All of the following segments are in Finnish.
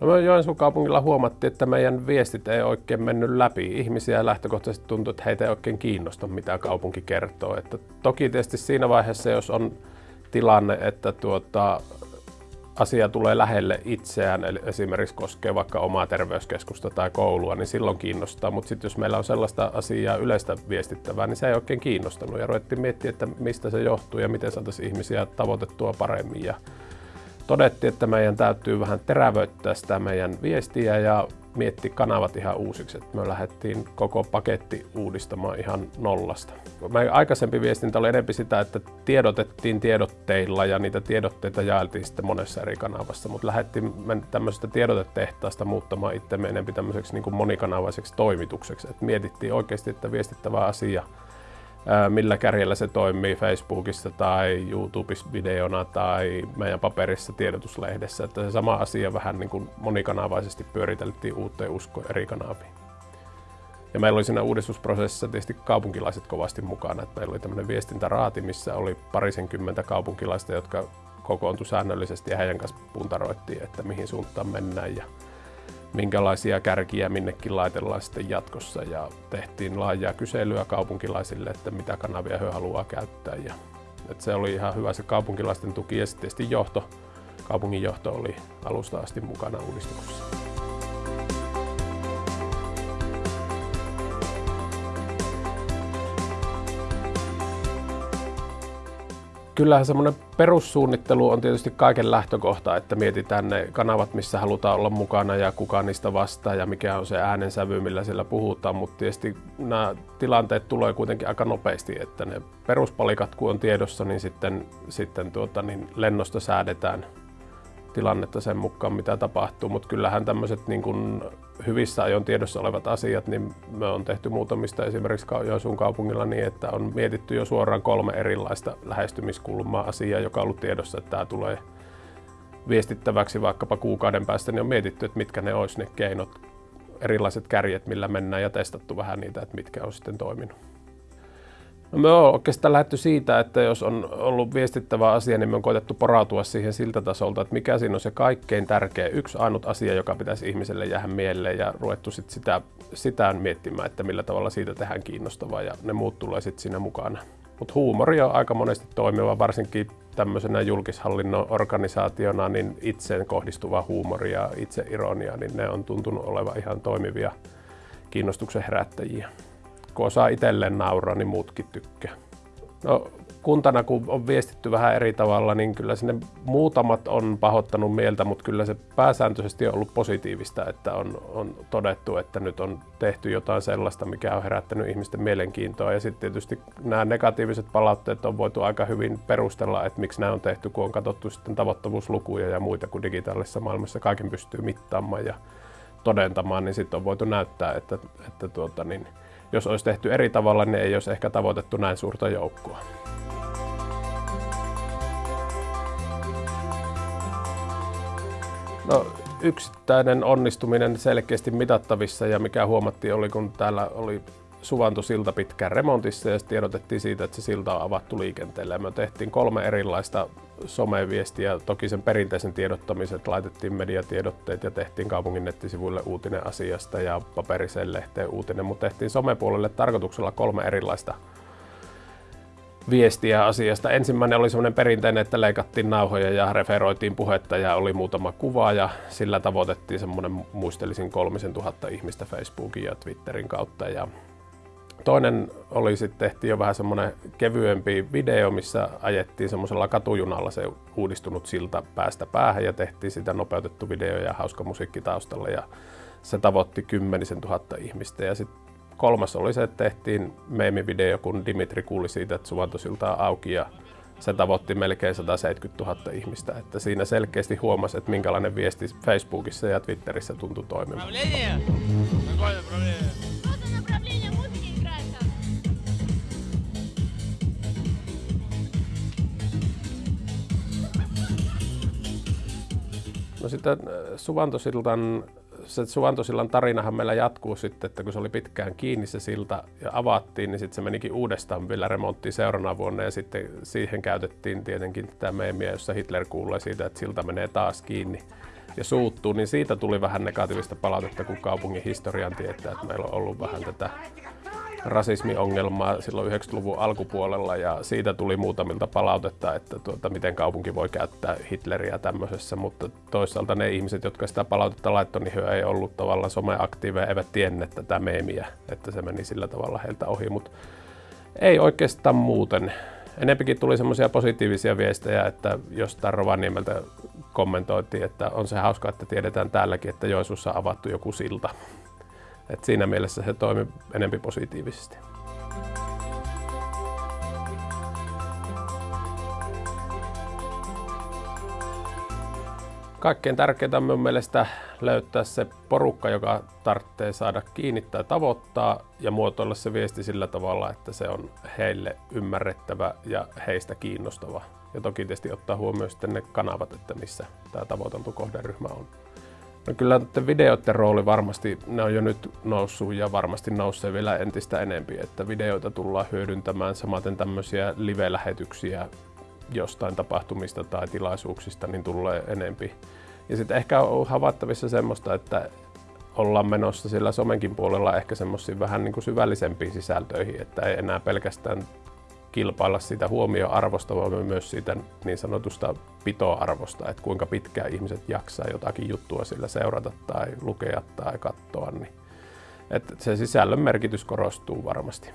No me Joensuun kaupungilla huomattiin, että meidän viestit ei oikein mennyt läpi. Ihmisiä lähtökohtaisesti tuntui, että heitä ei oikein kiinnosta, mitä kaupunki kertoo. Että toki tietysti siinä vaiheessa, jos on tilanne, että tuota, asia tulee lähelle itseään, eli esimerkiksi koskee vaikka omaa terveyskeskusta tai koulua, niin silloin kiinnostaa. Mutta sitten jos meillä on sellaista asiaa yleistä viestittävää, niin se ei oikein kiinnostanut. Ja ruvettiin miettiä, että mistä se johtuu ja miten saataisiin ihmisiä tavoitettua paremmin. Ja todettiin, että meidän täytyy vähän terävöittää sitä meidän viestiä ja mietti kanavat ihan uusiksi. Että me lähdettiin koko paketti uudistamaan ihan nollasta. Meidän aikaisempi viestintä oli enemmän sitä, että tiedotettiin tiedotteilla ja niitä tiedotteita jaeltiin sitten monessa eri kanavassa, mutta lähdettiin tämmöisestä tiedotetehtaasta muuttamaan itsemme enemmän tämmöiseksi niin monikanavaiseksi toimitukseksi. Että mietittiin oikeasti, että viestittävä asia millä kärjellä se toimii Facebookissa tai YouTubessa videona tai meidän paperissa tiedotuslehdessä. Että se sama asia vähän niin kuin monikanavaisesti pyöriteltiin uuteen uskoon eri kanaviin. Ja meillä oli siinä uudistusprosessissa tietysti kaupunkilaiset kovasti mukana. Että meillä oli tämmöinen viestintäraati, missä oli parisenkymmentä kaupunkilaista, jotka kokoontui säännöllisesti ja heidän kanssa puntaroittiin, että mihin suuntaan mennään. Ja minkälaisia kärkiä minnekin laitellaan sitten jatkossa ja tehtiin laajaa kyselyä kaupunkilaisille, että mitä kanavia he haluaa käyttää. Ja, että se oli ihan hyvä se kaupunkilaisten tuki ja sitten johto, kaupungin johto oli alusta asti mukana uudistuksessa. Kyllähän semmoinen perussuunnittelu on tietysti kaiken lähtökohta, että mietitään ne kanavat, missä halutaan olla mukana ja kuka niistä vastaa ja mikä on se äänensävy, millä siellä puhutaan, mutta tietysti nämä tilanteet tulee kuitenkin aika nopeasti, että ne peruspalikat kun on tiedossa, niin sitten, sitten tuota, niin lennosta säädetään tilannetta sen mukaan, mitä tapahtuu, mutta kyllähän tämmöiset niin kuin hyvissä ajon tiedossa olevat asiat, niin me on tehty muutamista esimerkiksi Joensuun kaupungilla niin, että on mietitty jo suoraan kolme erilaista lähestymiskulmaa asiaa, joka on ollut tiedossa, että tämä tulee viestittäväksi vaikkapa kuukauden päästä, niin on mietitty, että mitkä ne olisi ne keinot, erilaiset kärjet, millä mennään ja testattu vähän niitä, että mitkä on sitten toiminut. No me on oikeastaan lähdetty siitä, että jos on ollut viestittävä asia, niin me on koetettu porautua siihen siltä tasolta, että mikä siinä on se kaikkein tärkeä, yksi ainut asia, joka pitäisi ihmiselle jäädä mieleen ja ruvettu sit sitä, sitä miettimään, että millä tavalla siitä tehdään kiinnostavaa ja ne muut tulee sitten siinä mukana. Mutta huumori on aika monesti toimiva, varsinkin tämmöisenä julkishallinnon organisaationa, niin itseen kohdistuva huumori ja itse ironia, niin ne on tuntunut olevan ihan toimivia kiinnostuksen herättäjiä kun osaa itselleen nauraa, niin muutkin tykkää. No, kuntana kun on viestitty vähän eri tavalla, niin kyllä sinne muutamat on pahoittanut mieltä, mutta kyllä se pääsääntöisesti on ollut positiivista, että on, on todettu, että nyt on tehty jotain sellaista, mikä on herättänyt ihmisten mielenkiintoa. Ja sitten tietysti nämä negatiiviset palautteet on voitu aika hyvin perustella, että miksi nämä on tehty, kun on katsottu sitten tavoittavuuslukuja ja muita, kun digitaalisessa maailmassa kaiken pystyy mittaamaan ja todentamaan, niin sitten on voitu näyttää, että, että tuota, niin, jos olisi tehty eri tavalla, niin ei olisi ehkä tavoitettu näin suurta joukkoa. No, yksittäinen onnistuminen selkeästi mitattavissa ja mikä huomattiin oli, kun täällä oli Suvantosilta pitkään remontissa ja tiedotettiin siitä, että se silta on avattu liikenteelle. me tehtiin kolme erilaista someviestiä, toki sen perinteisen tiedottamisen, laitettiin mediatiedotteet ja tehtiin kaupungin nettisivuille uutinen asiasta ja paperiseen lehteen uutinen, mutta tehtiin somepuolelle tarkoituksella kolme erilaista viestiä asiasta. Ensimmäinen oli semmoinen perinteinen, että leikattiin nauhoja ja referoitiin puhetta ja oli muutama kuva ja sillä tavoitettiin semmoinen muistelisin kolmisen tuhatta ihmistä Facebookin ja Twitterin kautta ja Toinen oli sitten tehtiin jo vähän semmoinen kevyempi video, missä ajettiin semmoisella katujunalla se uudistunut silta päästä päähän ja tehtiin sitä nopeutettu video ja hauska musiikki taustalla ja se tavoitti kymmenisen tuhatta ihmistä. Ja sitten kolmas oli se, että tehtiin meemivideo, kun Dimitri kuuli siitä, että Suvantosilta on auki ja se tavoitti melkein 170 000 ihmistä. Että siinä selkeästi huomasi, että minkälainen viesti Facebookissa ja Twitterissä tuntui toimimaan. No sitten äh, Suvantosiltan, se Suvantosillan tarinahan meillä jatkuu sitten, että kun se oli pitkään kiinni se silta ja avattiin, niin sitten se menikin uudestaan vielä remonttiin seuraavana vuonna ja sitten siihen käytettiin tietenkin tätä meemiä, jossa Hitler kuulee siitä, että silta menee taas kiinni. ja suuttuu, niin siitä tuli vähän negatiivista palautetta, kun kaupungin historian tietää, että meillä on ollut vähän tätä rasismiongelmaa silloin 90-luvun alkupuolella ja siitä tuli muutamilta palautetta, että tuota, miten kaupunki voi käyttää Hitleriä tämmöisessä, mutta toisaalta ne ihmiset, jotka sitä palautetta laittoi, niin he ei ollut tavallaan someaktiiveja, eivät tienneet tätä meemiä, että se meni sillä tavalla heiltä ohi, mutta ei oikeastaan muuten. Enempikin tuli semmoisia positiivisia viestejä, että jostain Rovaniemeltä kommentoitiin, että on se hauska, että tiedetään täälläkin, että Joisuussa on avattu joku silta. Et siinä mielessä se toimi enempi positiivisesti. Kaikkein tärkeintä on minun mielestä löytää se porukka, joka tarvitsee saada kiinnittää tavoittaa ja muotoilla se viesti sillä tavalla, että se on heille ymmärrettävä ja heistä kiinnostava. Ja toki tietysti ottaa huomioon sitten ne kanavat, että missä tämä tavoiteltu kohderyhmä on. No kyllä videoiden rooli varmasti, ne on jo nyt noussut ja varmasti nousee vielä entistä enempi, että videoita tullaan hyödyntämään, samaten tämmöisiä live-lähetyksiä jostain tapahtumista tai tilaisuuksista, niin tulee enempi. Ja sitten ehkä on havaittavissa semmoista, että ollaan menossa sillä somenkin puolella ehkä semmoisiin vähän niin kuin syvällisempiin sisältöihin, että ei enää pelkästään kilpailla sitä huomioarvosta, vaan myös siitä niin sanotusta pitoarvosta, että kuinka pitkään ihmiset jaksaa jotakin juttua sillä seurata tai lukea tai katsoa. Niin että se sisällön merkitys korostuu varmasti.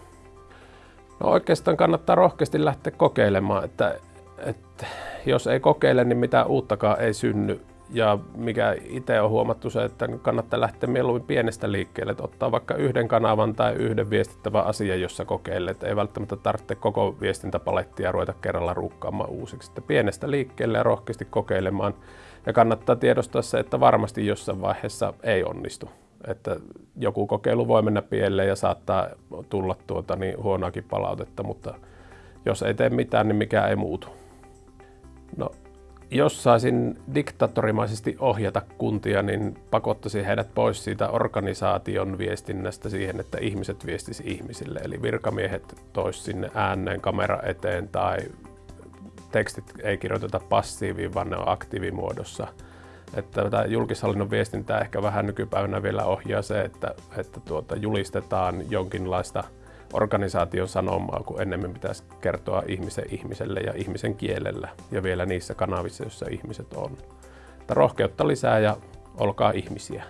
No oikeastaan kannattaa rohkeasti lähteä kokeilemaan, että, että jos ei kokeile, niin mitään uuttakaan ei synny ja mikä itse on huomattu se, että kannattaa lähteä mieluummin pienestä liikkeelle, että ottaa vaikka yhden kanavan tai yhden viestittävän asian, jossa kokeilet. Ei välttämättä tarvitse koko viestintäpalettia ruveta kerralla ruukkaamaan uusiksi. Että pienestä liikkeelle ja rohkeasti kokeilemaan. Ja kannattaa tiedostaa se, että varmasti jossain vaiheessa ei onnistu. Että joku kokeilu voi mennä pieleen ja saattaa tulla tuota niin huonoakin palautetta, mutta jos ei tee mitään, niin mikä ei muutu. No, jos saisin diktatorimaisesti ohjata kuntia, niin pakottaisin heidät pois siitä organisaation viestinnästä siihen, että ihmiset viestisi ihmisille. Eli virkamiehet tois sinne ääneen kamera eteen tai tekstit ei kirjoiteta passiiviin, vaan ne on aktiivimuodossa. Että tätä julkishallinnon viestintää ehkä vähän nykypäivänä vielä ohjaa se, että, että tuota, julistetaan jonkinlaista organisaation sanomaa, kun ennemmin pitäisi kertoa ihmisen ihmiselle ja ihmisen kielellä ja vielä niissä kanavissa, joissa ihmiset on. Mutta rohkeutta lisää ja olkaa ihmisiä.